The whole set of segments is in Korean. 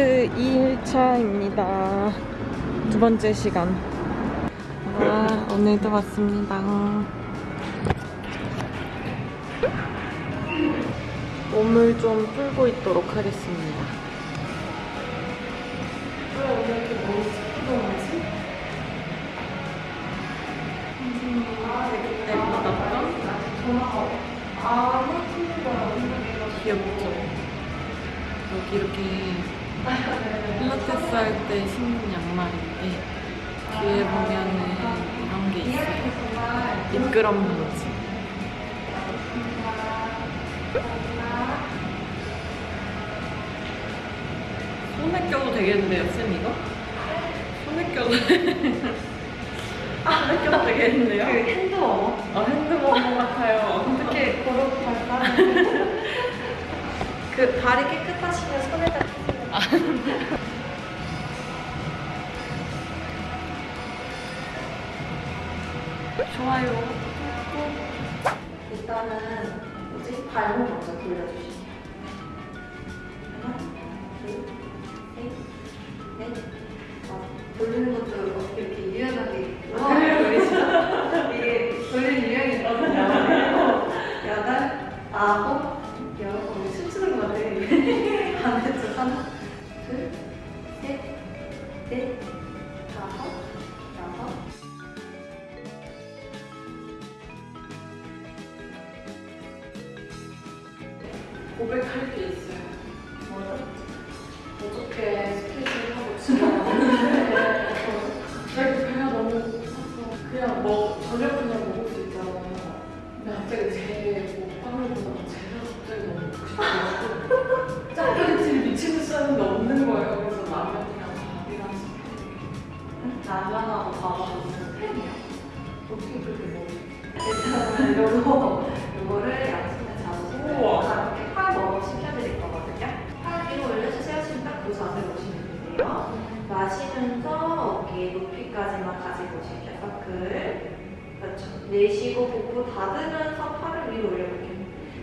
필라테스 2일차입니다. 두 번째 시간. 와, 오늘도 왔습니다. 몸을 좀 풀고 있도록 하겠습니다. 왜 오늘 이렇게 머리 스피동하지? 아, 그때 받았던? 아, 귀엽죠? 여기 이렇게 필라테스 할 때 신는 양말인데 뒤에 보면은 이런 게 있어요. 미끄럼 방지. 손에 껴도 되겠는데요, 쌤 이거? 손에 껴도 아, 손에 껴도 되겠는데요? 그 핸드워머 아, 핸드머머 같아요. 어떻게 발사하는 그 발이 깨끗하시면 손에다 끼세요 좋아요. 일단은 뭐지? 발목 먼저 돌려주시면 복부 닫으면서 팔을 위로 올려볼게요.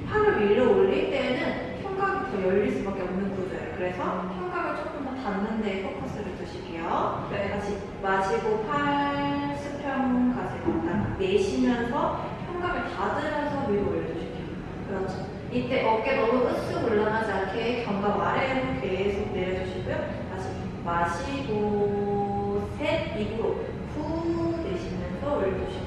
팔을 위로 올릴 때는 흉곽이 더 열릴 수밖에 없는 구조예요. 그래서 흉곽을 조금 더 닫는 데 포커스를 두실게요. 네. 다시 마시고 팔 수평 가지고 왔다가 내쉬면서 흉곽을 닫으면서 위로 올려주실게요. 그렇죠. 이때 어깨 너무 으쓱 올라가지 않게 견갑 아래로 계속 내려주시고요. 다시 마시고 셋 입으로 후 내쉬면서 올려주실게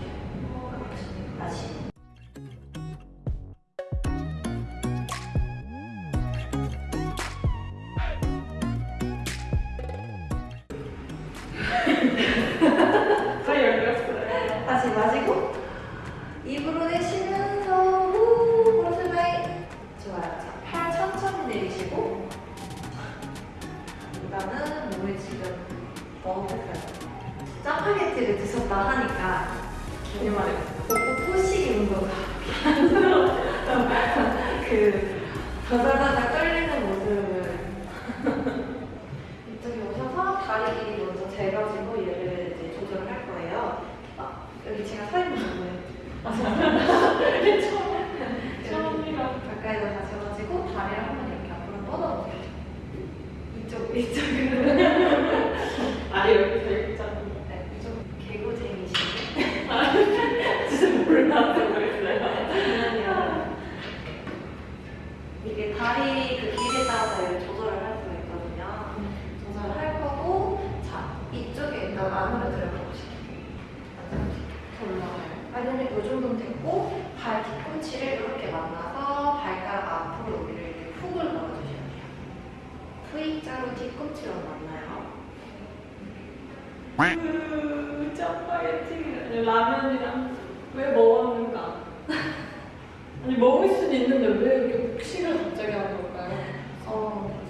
라면이랑 왜 먹었는가? 아니 먹을 수는 있는데 왜 이렇게 복식을 갑자기 하는 걸까요? 어,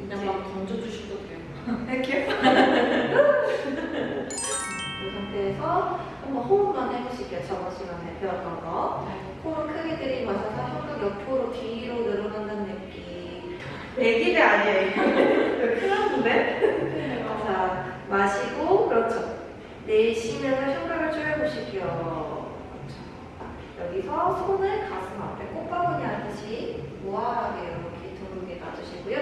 그냥 막 던져주셔도 돼요. 이렇게. 이 상태에서 한번 호흡만 해보실게요. 저번 시간에 배웠던 거. 호흡 크게 들이마셔서 혀가 옆으로 뒤로 늘어난다는 느낌. 애기들 아니에요. 큰일 났는데? 자, 마시고, 그렇죠. 내쉬면서 흉곽을. 그렇죠. 여기서 손을 가슴 앞에 꽃바구니 하듯이 우아하게 이렇게 둥글게 놔주시고요.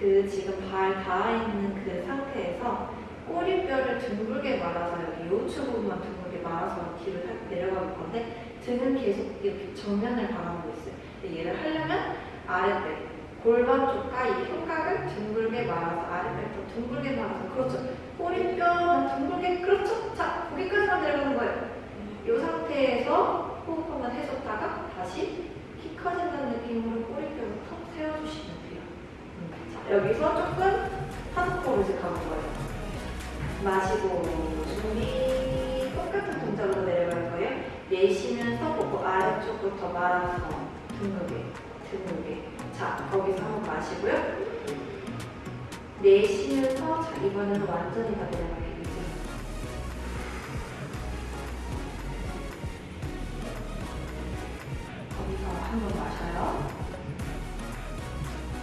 그그 지금 발 닿아 있는 그 상태에서 꼬리뼈를 둥글게 말아서 여기 요추 부분만 둥글게 말아서 뒤로 살 내려갈 건데 등은 계속 이렇게 정면을 바라보고 있어요. 얘를 하려면 아랫배 골반 쪽과 이 흉곽을 둥글게 말아서 아랫배부터 둥글게 말아서 그렇죠. 꼬리뼈만 둥글게 그렇죠. 자 거기까지만 내려가는 거예요. 이 상태에서 호흡 한번 해줬다가 다시 키 커진다는 느낌으로 꼬리뼈를 턱 세워주시면 돼요. 자, 여기서 조금 한 코로 이제 가볼 거예요. 마시고 준비 똑같은 동작으로 내려갈 거예요. 내쉬면서 보고 아래쪽부터 말아서 둥글게 둥글게 자 거기서 한번 마시고요. 내쉬면서 자 이번에는 완전히 다 내려가게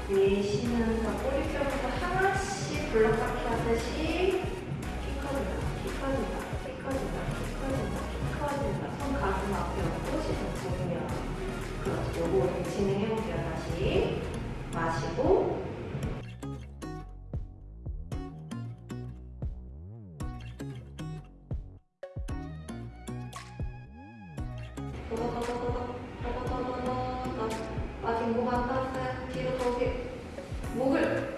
내쉬면서 꼬리뼈부터 하나씩 블럭쌓기 하듯이 키 커진다, 키 커진다, 키 커진다, 키 커진다, 키 커진다. 손 가슴 앞에 얹고 시선 보면 그렇죠. 요거 이렇게 진행해볼게요. 다시 마시고 목안 닿았어요. 목을, 목을,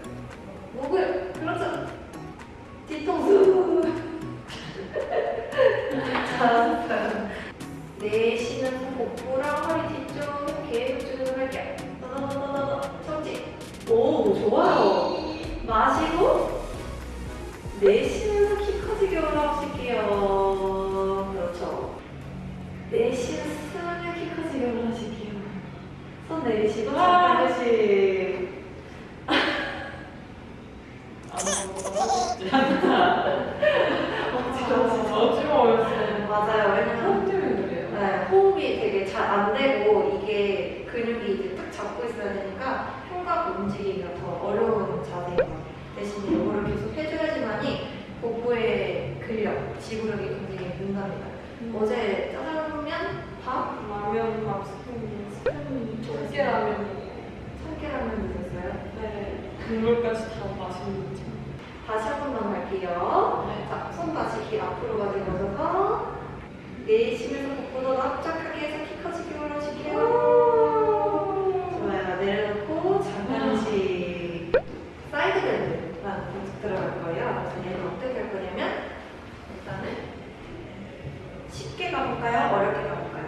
근력, 지구력이 굉장히 는답니다 어제 짜장면, 밥, 라면 밥 스팸이 스팸이 참깨라면이에요. 참깨라면 드셨어요? 네. 국물까지 다 맛있는지. 다시 한 번만 갈게요 네. 자, 손 다시 길 앞으로 가져가셔서 내쉬면서 복부도 납작하게 해서 키 커지게 올라오실게요. 좋아요. 내려놓고 잠깐씩 side bend라는 동작 들어갈 거예요. 그래서 얘는 어떻게 할 거냐면 일단은 쉽게 가볼까요? 어렵게 가볼까요?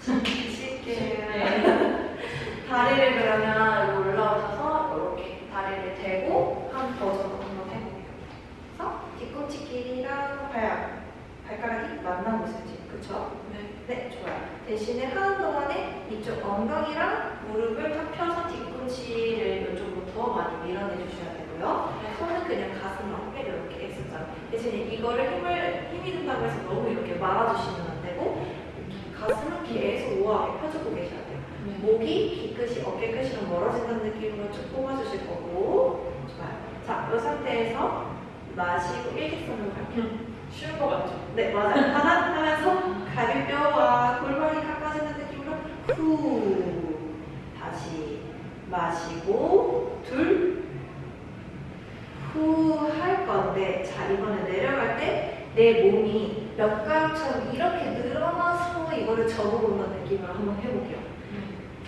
쉽게. 다리를 그러면 올라오셔서 이렇게 다리를 대고 한 버전 한번 해볼게요. 그래서 뒤꿈치 길이랑 발, 발가락이 만나고 있을지, 그쵸? 네. 네, 좋아요. 대신에 하는 동안에 이쪽 엉덩이랑 무릎을 탁 펴서 뒤꿈치를 이쪽으로 더 많이 밀어내 주셔야 되고요. 손은 그냥 가슴 앞에 이렇게 X자. 대신에 이거를 힘을, 힘이 든다고 해서 너무 이렇게 말아주시면 안 되고, 가슴은 계속 우아하게 펴주고 계셔야 돼요. 네. 목이 뒤끝이 어깨 끝이랑 멀어진다는 느낌으로 쭉 뽑아주실 거고 좋아요. 자, 이 상태에서 마시고 일직선으로 갈게요. 쉬운 거 같죠? 네, 맞아요. 하나 하면서 갈비뼈와 골반이 가까워지는 느낌으로 후 다시 마시고 둘 후할 건데 자 이번에 내려갈 때 내 몸이 몇 가락처럼 이렇게 늘어나서 이거를 접어본다는 느낌으로 한번 해볼게요.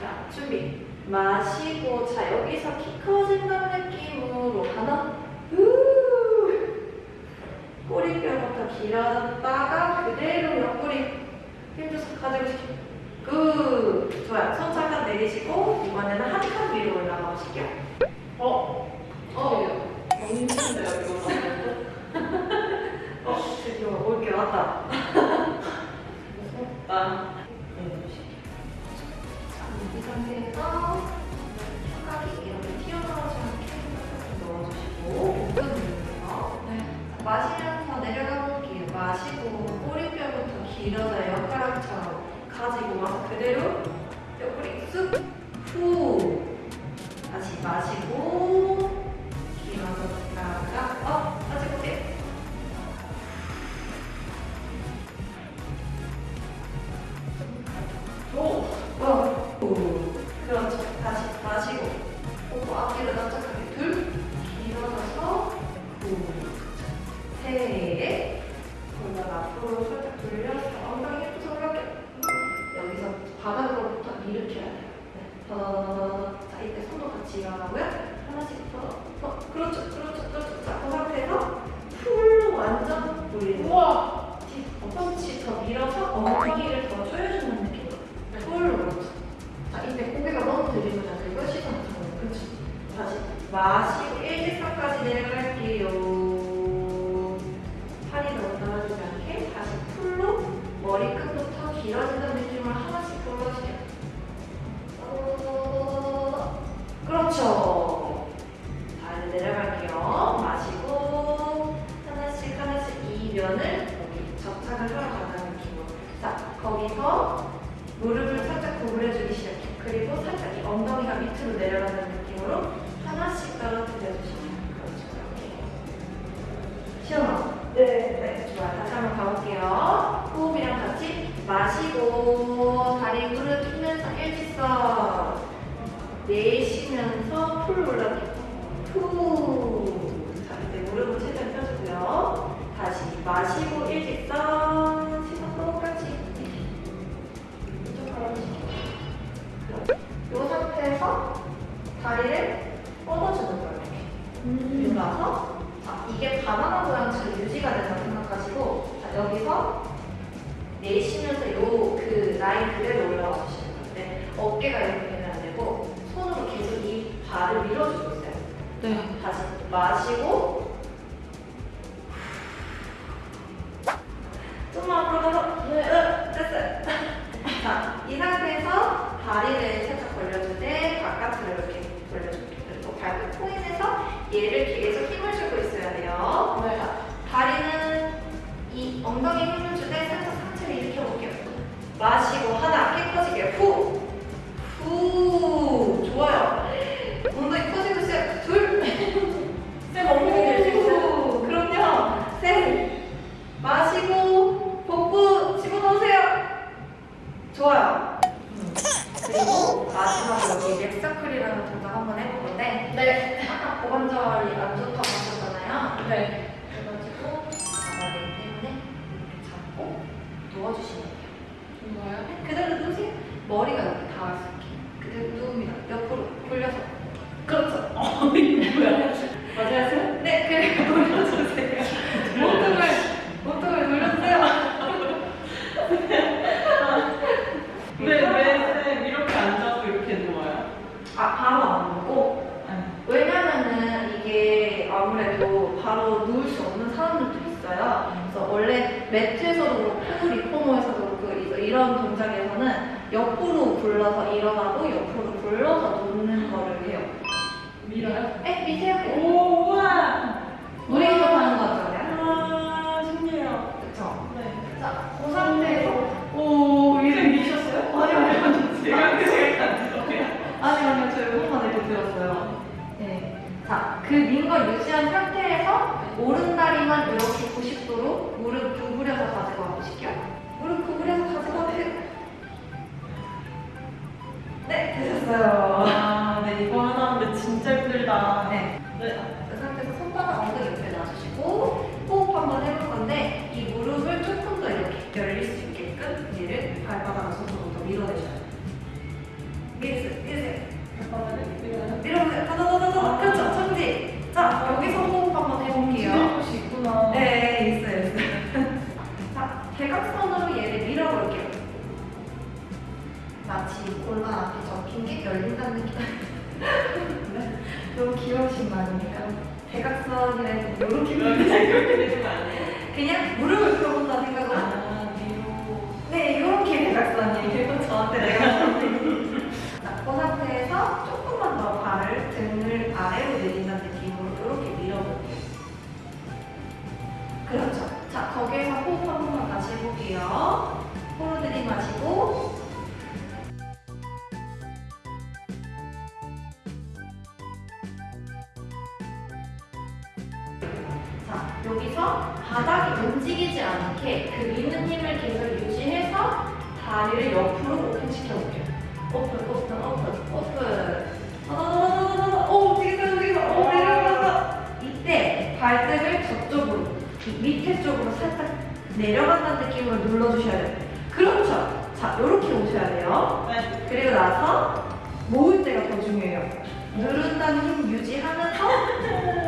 자, 준비. 마시고, 자, 여기서 키 커진다는 느낌으로 하나, 후. 꼬리뼈부터 길어졌다가 그대로 옆구리 힘줘서 가지고 싶게. good. 좋아요. 손 잠깐 내리시고, 이번에는 한 칸 위로 올라가 보실게요. 어? 어? 하나씩 풀어. 그렇죠, 그렇죠, 그렇죠. 자, 그 상태에서 풀로 완전 돌리는. 우와. 내쉬면서 풀로 올라오게 푸. 자, 이제 무릎은 최대한 펴주고요. 다시 마시고 일직선 시선 똑같이 이쪽 걸어주시고요 이 상태에서 다리를 뻗어주는 거예요. 음. 이렇게 올라서 자, 이게 바나나 모양처럼 유지가 된다 생각하시고 자, 여기서 내쉬면서 요 그 라인 그대로 올라와 주시는 건데 네, 어깨가 이렇게 나를 밀어주고 있어요. 네. 다시 마시고 마치 골반 앞에 접힌 게 열린다는 느낌 너무 귀여우신 말이니까? 대각선이라서 이런 기분이 그냥 무릎을 꿇어본다 생각을 아, 위로. 네 이렇게 대각선이에요. 저한테 대각선이 낙고 상태에서 조금만 더 발을 등을 아래로 내린다는 느낌으로 이렇게 밀어볼게요. 그렇죠. 자 거기에서 호흡 한 번만 다시 해볼게요. 호로 들이마시고 다리를 옆으로 오픈 시켜볼게요. 오픈, 오픈, 오픈, 오픈. 아, 오, 움직였어, 움직였어. 오, 내려간다. 이때 발등을 저쪽으로, 밑에 쪽으로 살짝 내려간다는 느낌으로 눌러주셔야 돼요. 그렇죠. 자, 이렇게 오셔야 돼요. 네. 그리고 나서 모을 때가 더 중요해요. 누른다는 힘 유지하면서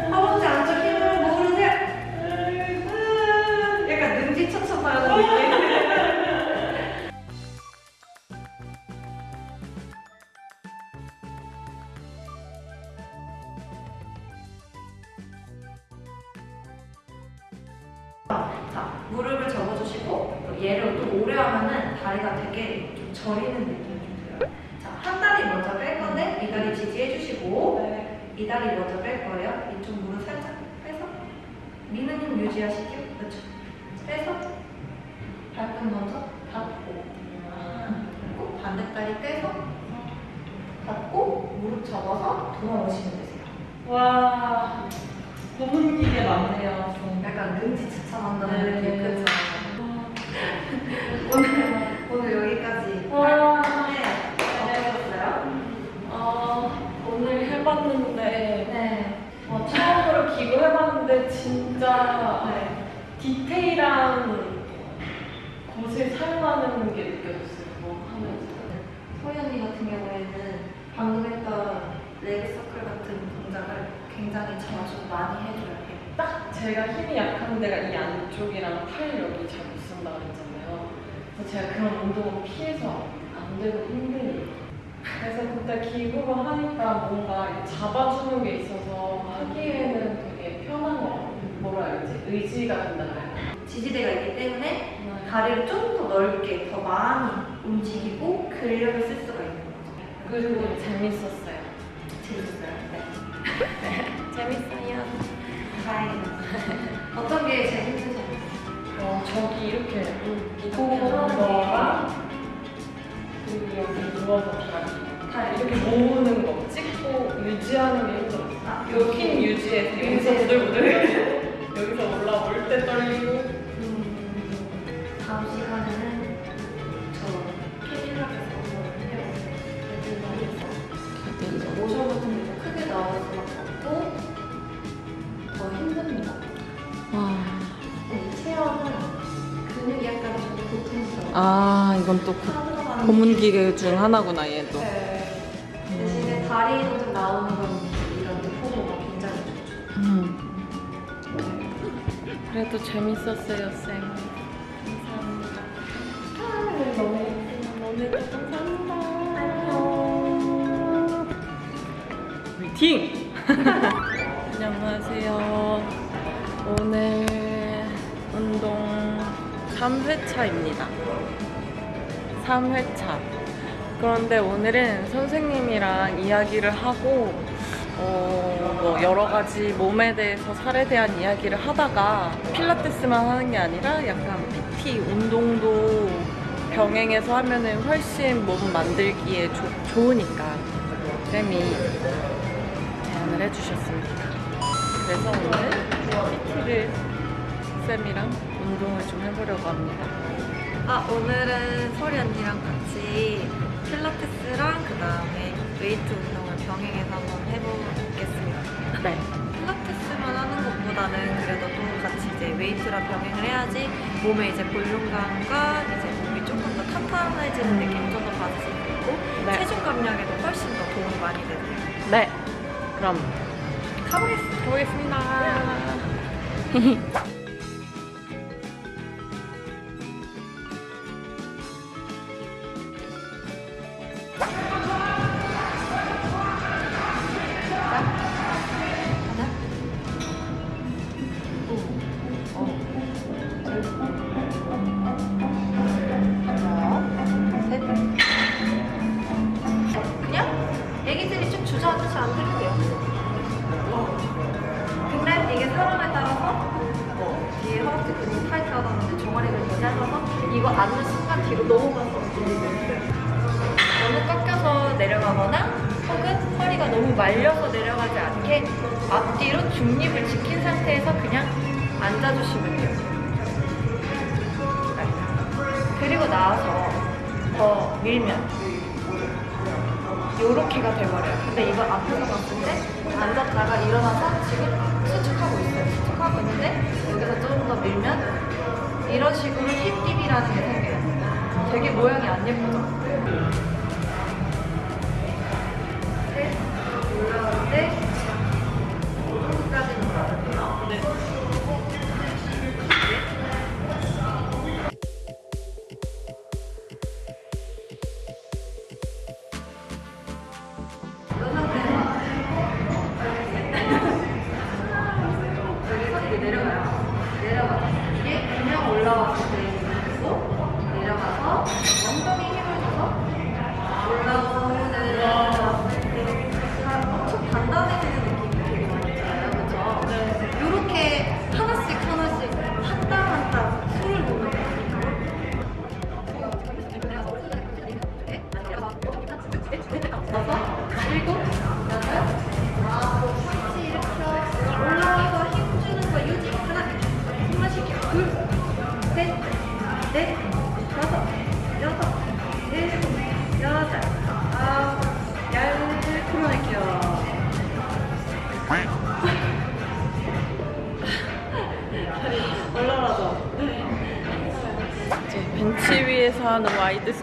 제가 힘이 약한 데가 이 안쪽이랑 팔 여기 잘 못 쓴다 그랬잖아요. 그래서 제가 그런 운동을 피해서 안 되고 힘드니. 그래서 그때 기구로 하니까 뭔가 잡아주는 게 있어서 하기에는 되게 편한 것 같아요. 뭐라 해야지? 의지가 된달까요? 지지대가 있기 때문에 다리를 좀 더 넓게 더 많이 움직이고 근력을 쓸 수가 있는 거죠. 그리고 재밌었어요. 재밌어요. 네. 재밌어요. 다행이다. 어떤 게 재밌으셨어요? 어, 저기 이렇게. 거랑 그리고 여기 누워서 다리 다리 이렇게 모으는 거 찍고 유지하는 게 힘들었어요. 아, 여긴 유지해서 여기서. 부들부들 아 이건 또 고- 고문 기계 중 하나구나 얘도. 네. 대신에 다리로 좀 나오는 건 이런 포도가 굉장히 좋죠. 음. 그래도 재밌었어요 쌤 감사합니다 아, 네, 너무 예쁘다 너무 감사합니다 화이팅! 안녕하세요 오늘 운동 3회차입니다 3회차 그런데 오늘은 선생님이랑 이야기를 하고 어, 뭐 여러 가지 몸에 대해서 살에 대한 이야기를 하다가 필라테스만 하는 게 아니라 약간 PT 운동도 병행해서 하면은 훨씬 몸 만들기에 좋- 좋으니까 쌤이 제안을 해주셨습니다. 그래서 오늘 PT를 쌤이랑 운동을 좀 해보려고 합니다. 아 오늘은 소리 언니랑 같이 필라테스랑 그 다음에 웨이트 운동을 병행해서 한번 해보겠습니다. 네. 필라테스만 하는 것보다는 그래도 또 같이 이제 웨이트랑 병행을 해야지 몸에 이제 볼륨감과 이제 몸이 조금 더 탄탄해지는 느낌을 좀더 받을 수 있고 네. 체중 감량에도 훨씬 더 도움이 많이 되세요. 네. 그럼 가보겠습니다. 가보겠습니다. 밀면 이런 식으로 힙딥이라는 게 생겨요. 되게 모양이 안 예쁘죠?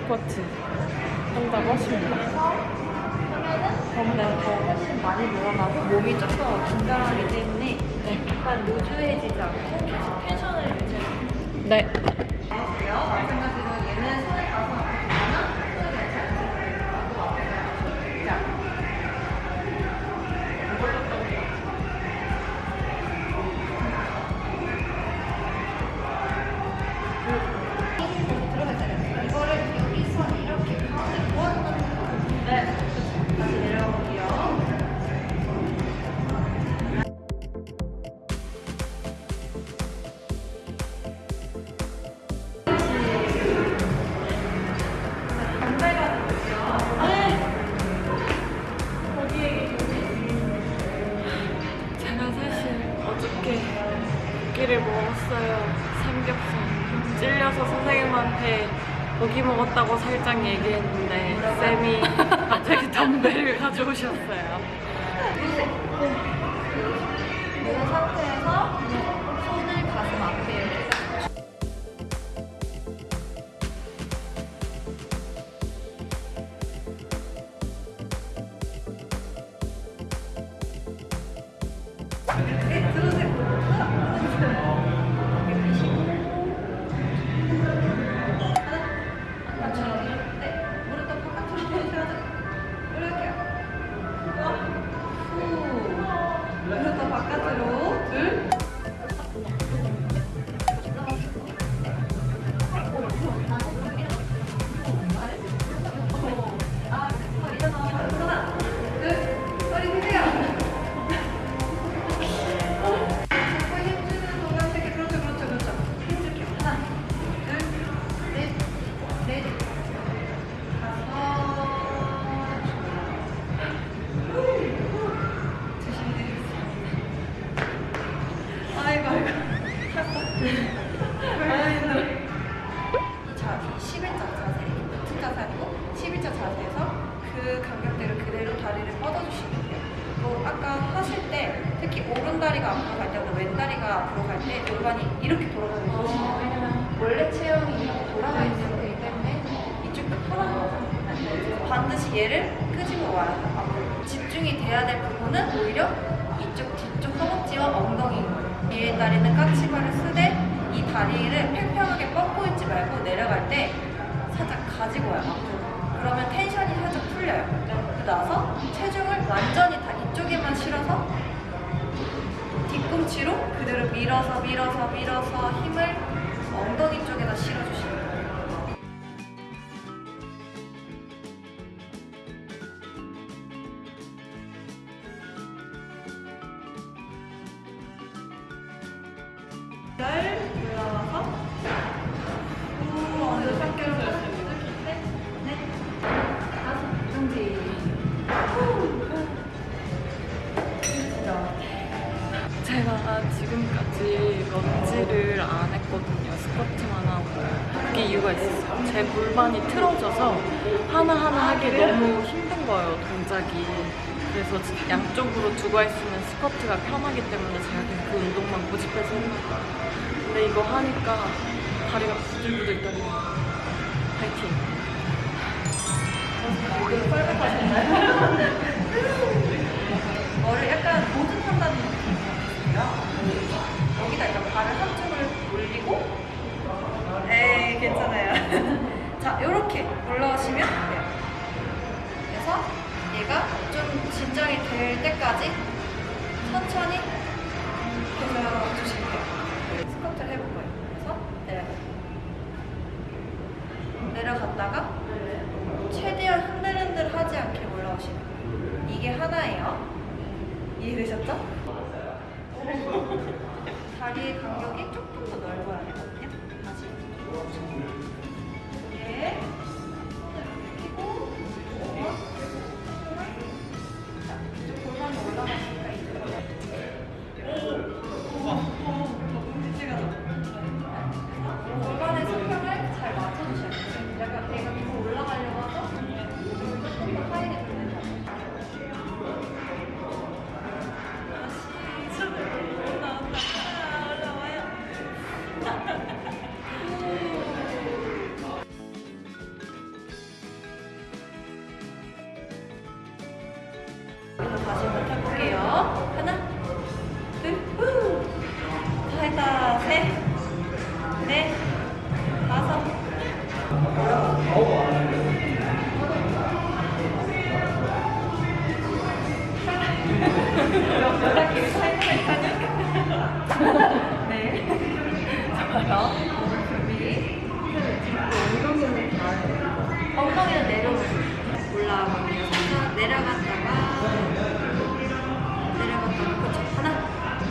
스쿼트 한다고 하십니다. 하면은 더 훨씬 많이 늘어나고 몸이 좀 더 긴장하기 때문에 약간 루즈해지지 않고 계속 텐션을 유지해주세요. 네. 얘기했는데 쌤이 갑자기 덤벨을 가져오셨어요. 다리를 팽팽하게 뻗고 있지 말고 내려갈 때 살짝 가지고 와요. 그러면 텐션이 살짝 풀려요. 그러고 나서 체중을 완전히 다 이쪽에만 실어서 뒤꿈치로 그대로 밀어서 밀어서 밀어서 힘을 엉덩이 쪽에다 실어주시면 그래서 양쪽으로 두고 있는 스쿼트가 편하기 때문에 제가 그 운동만 고집해서 봐요. 근데 이거 하니까 다리가 부들부들 떨리네요. 파이팅! 머리를 약간 보듯한다는 느낌이고요. 여기다 일단 발을 한쪽을 올리고 에이 괜찮아요. 자 이렇게 올라오시면 얘가 좀 진정이 될 때까지 천천히 주시면 돼요. 스쿼트를 해볼 거예요. 그래서 내려가요. 내려갔다가 최대한 흔들흔들 하지 않게 올라오시면 돼요. 이게 하나예요. 이해되셨죠?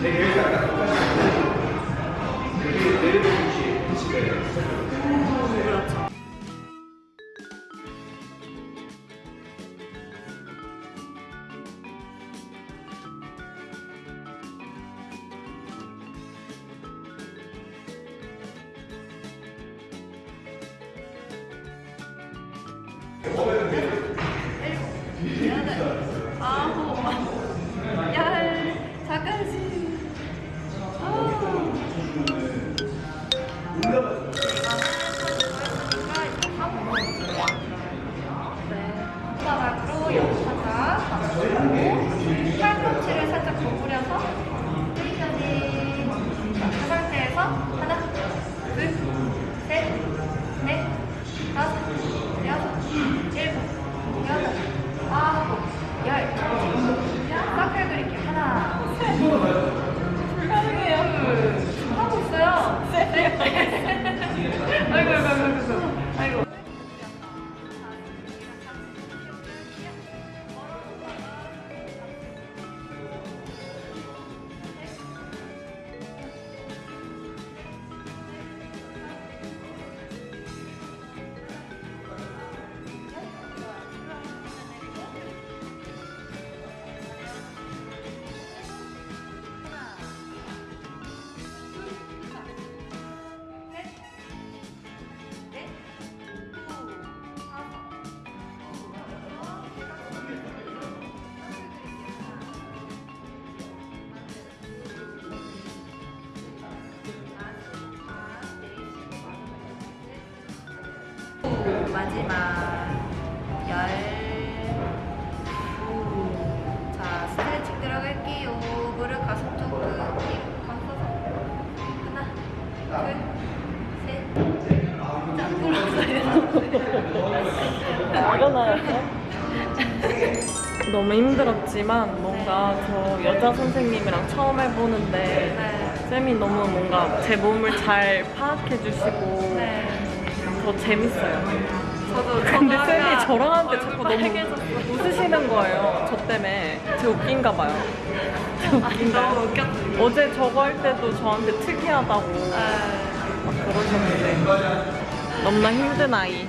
하 마지막 열. 자 스트레칭 들어갈게요. 무릎 가슴 쪽 뒤로 감싸서 하나, 둘, 셋. 자 돌아서요. 일어나요. 너무 힘들었지만 뭔가 저 여자 선생님이랑 처음 해보는데 네. 쌤이 너무 뭔가 제 몸을 잘 파악해 주시고 네. 더 재밌어요. 저도 근데 쌤이 저랑 하는데 자꾸 너무. 웃으시는 거예요. 저 때문에. 제 웃긴가 봐요. 제 아니 웃긴가요? 너무. 어제 저거 할 때도 저한테 특이하다고 네. 막 그러셨는데 너무나 힘든 아이.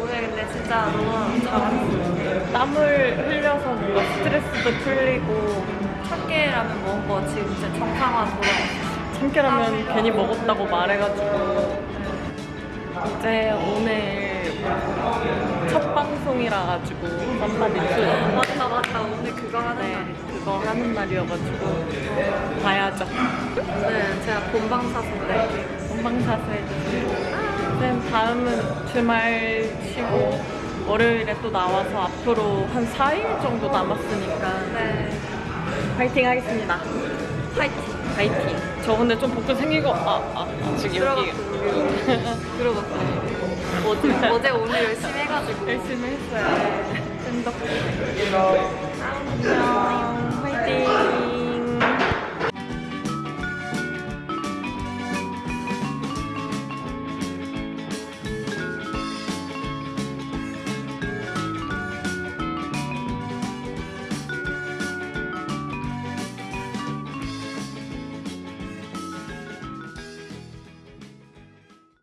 오늘 근데 진짜 너무 잘했어요. 땀을 흘려서 뭔가 스트레스도 풀리고 참깨라면 먹은 거 지금 진짜 정상화 돌아왔어요. 참깨라면 괜히 먹었다고 말해가지고 이제 오늘 첫 방송이라 가지고 투 맞다 맞다 오늘 그거 하는 네, 날이죠. 그거 하는 날이어가지고 봐야죠. 네 제가 본방사수인데 본방사수 해주세요. 쌤 다음은 주말 쉬고 월요일에 또 나와서 앞으로 한 4일 정도 남았으니까 네 파이팅 하겠습니다. 파이팅 파이팅. 저 근데 좀 복근 생기고 아, 아, 아 지금 여기 들어갔어요. 어제 어제 오늘 열심히 열심히 했어요. 팬덕 안녕. 화이팅.